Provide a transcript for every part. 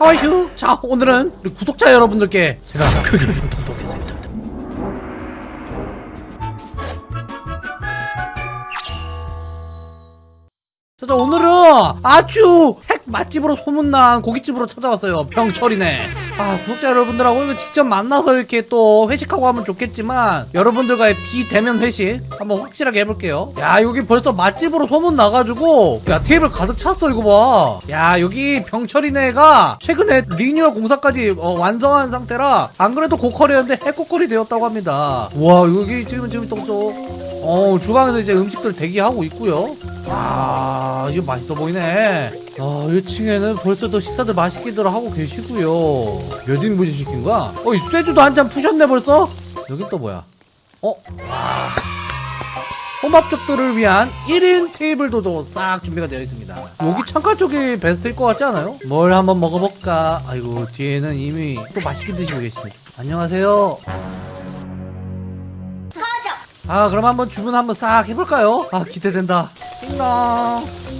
하와이휴 자 오늘은 우리 구독자 여러분들께 제가 크게 도둑하겠습니다. 자, 자 오늘은 아주 핵 맛집으로 소문난 고깃집으로 찾아왔어요 병철이네. 아 구독자 여러분들하고 직접 만나서 이렇게 또 회식하고 하면 좋겠지만 여러분들과의 비대면 회식 한번 확실하게 해볼게요. 야 여기 벌써 맛집으로 소문 나가지고 야 테이블 가득 찼어 이거 봐야 여기 병철이네가 최근에 리뉴얼 공사까지 어, 완성한 상태라 안 그래도 고퀄이었는데 핵고퀄이 되었다고 합니다. 와 여기 지금 지금 또 어, 주방에서 이제 음식들 대기하고 있고요. 아, 이거 맛있어 보이네. 아, 1층에는 벌써도 식사들 맛있게들 하고 계시고요. 몇 인분이 시킨 거야? 어, 이 쇠주도 한 잔 푸셨네 벌써? 여기 또 뭐야? 어? 와. 혼밥족들을 위한 1인 테이블도 싹 준비가 되어 있습니다. 여기 창가 쪽이 베스트일 것 같지 않아요? 뭘 한번 먹어볼까? 아이고, 뒤에는 이미 또 맛있게 드시고 계십니다. 안녕하세요. 아 그럼 한번 주문 한번 싹 해볼까요? 아 기대된다. 띵동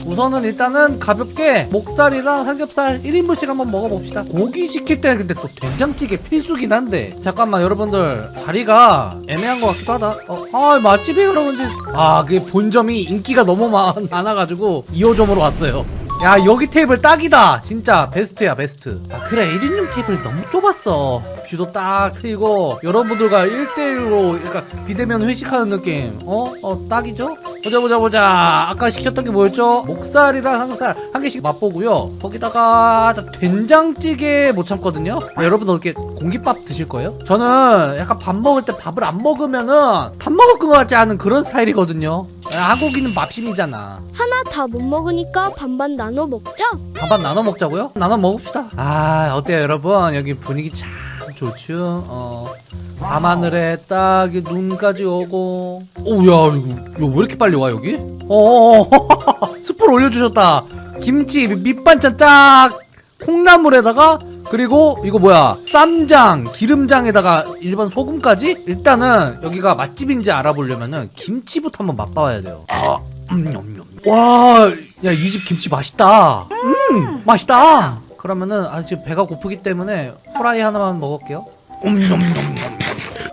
우선은 일단은 가볍게 목살이랑 삼겹살 1인분씩 한번 먹어봅시다. 고기 시킬 때는 근데 또 된장찌개 필수긴 한데. 잠깐만 여러분들. 자리가 애매한 것 같기도 하다. 어, 아 맛집이 그러는지. 아 그게 본점이 인기가 너무 많, 많아가지고 2호점으로 왔어요 야 여기 테이블 딱이다. 진짜 베스트야 베스트. 아 그래 1인용 테이블 너무 좁았어. 뷰도 딱 트이고 여러분들과 1대1로 그러니까 비대면 회식하는 느낌. 어? 어 딱이죠? 보자 보자 보자. 아까 시켰던 게 뭐였죠? 목살이랑 삼겹살. 한 개씩 맛보고요. 거기다가 된장찌개 못 참거든요. 아, 여러분들 이렇게 공깃밥 드실 거예요? 저는 약간 밥 먹을 때 밥을 안 먹으면은 밥 먹을 것 같지 않은 그런 스타일이거든요 야, 한국인은 밥심이잖아 하나 다 못 먹으니까 반반 나눠 먹자. 반반 나눠 먹자고요? 나눠 먹읍시다. 아 어때요 여러분? 여기 분위기 참 좋죠. 어 밤하늘에 딱 눈까지 오고. 오야 이거, 이거 왜 이렇게 빨리 와 여기? 어 스프를 올려주셨다. 김치 밑반찬 딱 콩나물에다가 그리고 이거 뭐야? 쌈장 기름장에다가 일반 소금까지? 일단은 여기가 맛집인지 알아보려면은 김치부터 한번 맛봐야 돼요. 아, 음, 음, 음. 와야 이 집 김치 맛있다. 음 맛있다. 그러면은 아 지금 배가 고프기 때문에 후라이 하나만 먹을게요.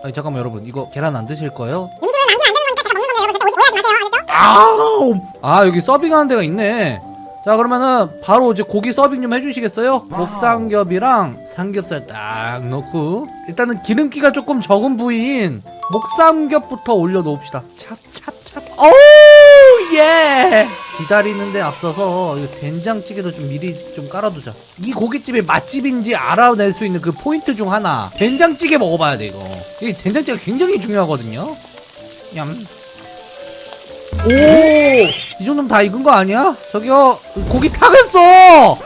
아니 잠깐만 여러분. 이거 계란 안 드실 거예요? 음식은 남기면 안 되는 거니까 제가 먹는 건데 여러분 절대 오해하지 마세요. 알겠죠? 아 여기 서빙하는 데가 있네 자 그러면은 바로 이제 고기 서빙 좀 해주시겠어요? 목삼겹이랑 삼겹살 딱 넣고. 일단은 기름기가 조금 적은 부위인 목삼겹부터 올려놓읍시다. 찹찹찹. 오우 예! 기다리는데 앞서서 된장찌개도 좀 미리 좀 깔아두자. 이 고깃집의 맛집인지 알아낼 수 있는 그 포인트 중 하나. 된장찌개 먹어봐야 돼 이거. 이 된장찌개가 굉장히 중요하거든요. 냠 오! 이 정도면 다 익은 거 아니야? 저기요, 고기 타겠어!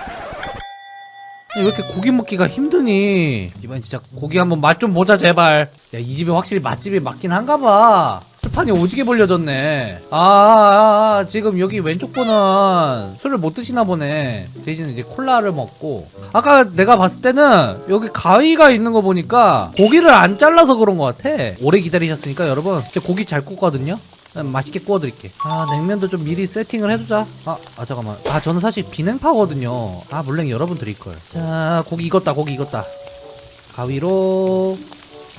왜 이렇게 고기 먹기가 힘드니? 이번엔 진짜 고기 한번 맛 좀 보자, 제발. 야, 이 집이 확실히 맛집이 맞긴 한가 봐. 술판이 오지게 벌려졌네. 아, 아, 아, 지금 여기 왼쪽 분은 술을 못 드시나 보네. 대신 이제 콜라를 먹고. 아까 내가 봤을 때는 여기 가위가 있는 거 보니까 고기를 안 잘라서 그런 것 같아. 오래 기다리셨으니까 여러분, 진짜 고기 잘 굽거든요? 맛있게 구워드릴게. 아 냉면도 좀 미리 세팅을 해두자. 아, 아 잠깐만. 아 저는 사실 비냉파거든요. 아 물냉 여러분 드릴걸. 자 고기 익었다 고기 익었다. 가위로.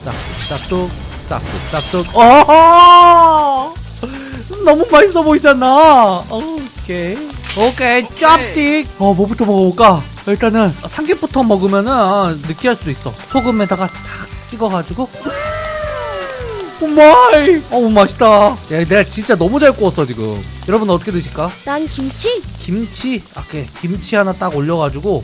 싹둑 싹둑 싹둑 싹둑 어허! 너무 맛있어 보이잖아. 오케이 오케이. 짭틱. 어 뭐부터 먹어볼까? 일단은 삼겹부터 먹으면은 느끼할 수도 있어. 소금에다가 탁 찍어가지고 오마이. 어우 맛있다. 야 내가 진짜 너무 잘 구웠어 지금. 여러분 어떻게 드실까? 난 김치. 김치? 오케이. 김치 하나 딱 올려가지고.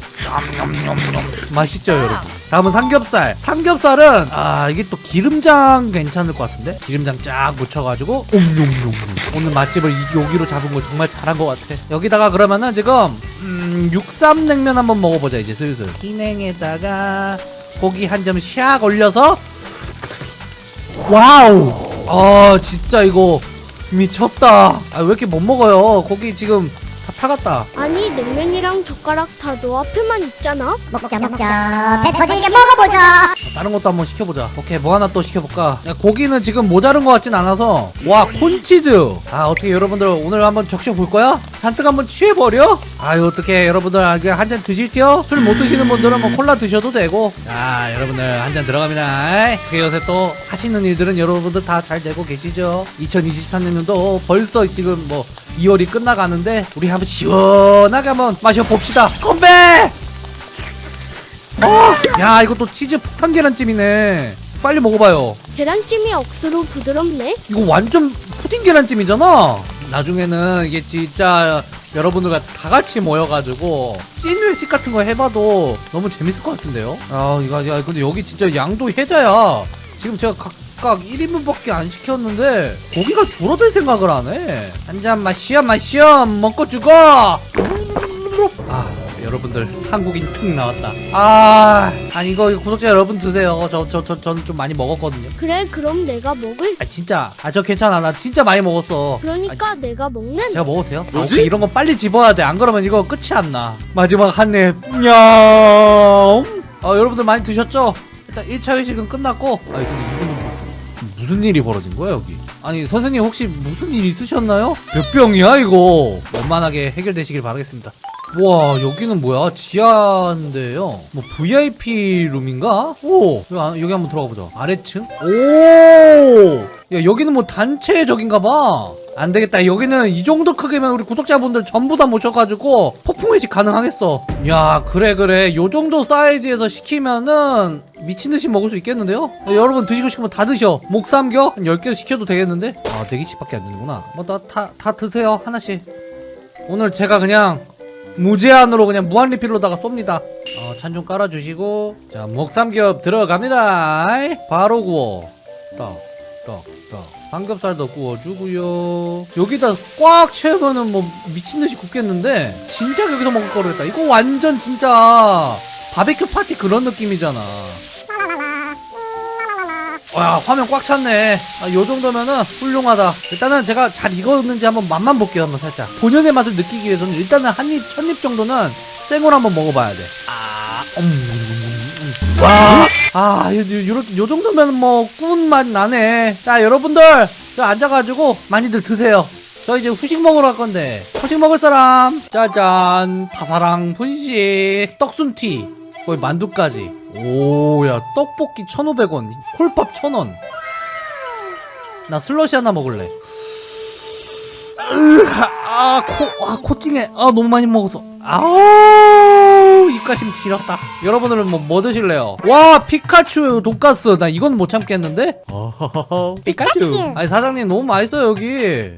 냠냠냠냠. 맛있죠 여러분? 다음은 삼겹살. 삼겹살은 아 이게 또 기름장 괜찮을 것 같은데? 기름장 쫙 묻혀가지고 옴뇸뇸 오늘 맛집을 이- 여기로 잡은 거 정말 잘한 것 같아. 여기다가 그러면은 지금 음, 육삼냉면 한번 먹어보자 이제 슬슬. 비냉에다가 고기 한 점 샥 올려서 wow. 아 진짜 이거 미쳤다. 아 왜 이렇게 못 먹어요? 고기 지금 다 타갔다 아니 냉면이랑 젓가락 다 너 앞에만 있잖아. 먹자 먹자 배 터지게 먹어보자 다른 것도 한번 시켜보자 오케이 뭐 하나 또 시켜볼까 야, 고기는 지금 모자른 것 같진 않아서 와 콘치즈 아 어떻게 여러분들 오늘 한번 적셔 볼 거야? 자 잔뜩 한번 취해버려? 아유 어떻게 여러분들 아, 한잔 드실게요? 술 못 드시는 분들은 뭐 콜라 드셔도 되고 자 여러분들 한 잔 들어갑니다 어떻게 요새 또 하시는 일들은 여러분들 다 잘 되고 계시죠? 2023년도 벌써 지금 뭐 2월이 끝나가는데 우리 한번 시원하게 한번 마셔봅시다 건배! 어, 야 이거 또 치즈 폭탄 계란찜이네 빨리 먹어봐요 계란찜이 억수로 부드럽네. 이거 완전 푸딩 계란찜이잖아. 나중에는 이게 진짜 여러분들과 다 같이 모여가지고 찐 회식 같은 거 해봐도 너무 재밌을 것 같은데요. 아 이거 야 근데 여기 진짜 양도 해자야. 지금 제가 각 각 1인분밖에 안 시켰는데 고기가 줄어들 생각을 하네. 한 잔 마시어 마시어 먹고 죽어. 아 여러분들 한국인 툭 나왔다. 아 아니 이거 구독자 여러분 드세요. 저 저 저 저는 좀 많이 먹었거든요. 그래 그럼 내가 먹을. 아 진짜 아 저 괜찮아 나 진짜 많이 먹었어 그러니까 내가 먹는. 아, 제가 먹어도 돼요? 뭐지? 오케이, 이런 거 빨리 집어야 돼 안 그러면 이거 끝이 안나 마지막 한입 냠 아, 여러분들 많이 드셨죠? 일단 1차 회식은 끝났고 뭐- 무슨 일이 벌어진 거야 여기? 아니 선생님 혹시 무슨 일 있으셨나요? 몇 병이야 이거? 원만하게 해결되시길 바라겠습니다. 와 여기는 뭐야? 지하인데요? 뭐 VIP 룸인가? 오! 여기, 한번 들어가 보자. 아래층? 오야 여기는 뭐 단체적인가 봐. 안되겠다. 여기는 이 정도 크기면 우리 구독자분들 전부 다 모셔가지고 폭풍 회식 가능하겠어. 야 그래 그래. 요 정도 사이즈에서 시키면은 미친듯이 먹을 수 있겠는데요? 어, 여러분 드시고 싶으면 다 드셔 목삼겹 한 10개 시켜도 되겠는데? 아 4개씩밖에 안 되는구나 뭐다 드세요 하나씩 오늘 제가 그냥 무제한으로 그냥 무한 리필로다가 쏩니다. 어, 찬 좀 깔아주시고 자 목삼겹 들어갑니다. 바로 구워. 딱. 삼겹살도 구워주고요. 여기다 꽉 채우면은 뭐 미친 듯이 굽겠는데 진짜 여기서 먹을 거겠다. 이거 완전 진짜 바베큐 파티 그런 느낌이잖아. 와 화면 꽉 찼네. 아, 요 정도면은 훌륭하다. 일단은 제가 잘 익었는지 한번 맛만 볼게요 한번 살짝. 본연의 맛을 느끼기 위해서는 일단은 한입 첫입 정도는 생으로 한번 먹어봐야 돼아. 음, 음, 음. 와, 아, 요, 요, 요, 요 정도면 뭐, 꾼맛 나네. 자, 여러분들, 저 앉아가지고, 많이들 드세요. 저 이제 후식 먹으러 갈 건데, 후식 먹을 사람, 짜잔, 파사랑 분식, 떡순티, 거의 만두까지. 오, 야, 떡볶이 1,500원, 홀밥 1,000원. 나 슬러시 하나 먹을래. 으, 아, 코, 아, 코 찡해. 아, 너무 많이 먹었어. 아우, 입가심 지렸다. 여러분들은 뭐, 뭐 드실래요? 와, 피카츄 돈가스. 나 이건 못 참겠는데? 피카츄. 아니, 사장님 너무 맛있어요, 여기.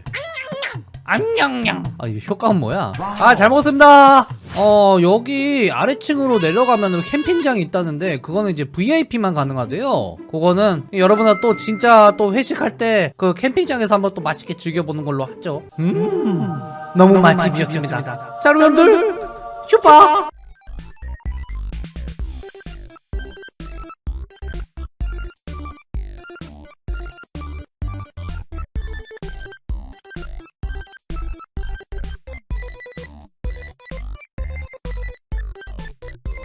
암냥냥. 아, 이 효과는 뭐야? 아, 잘 먹었습니다. 어, 여기 아래층으로 내려가면 캠핑장이 있다는데, 그거는 이제 VIP만 가능하대요. 그거는 여러분들 또 진짜 또 회식할 때 그 캠핑장에서 한번 또 맛있게 즐겨보는 걸로 하죠. 음, 너무 맛집이었습니다. 자, 여러분들, 휴바!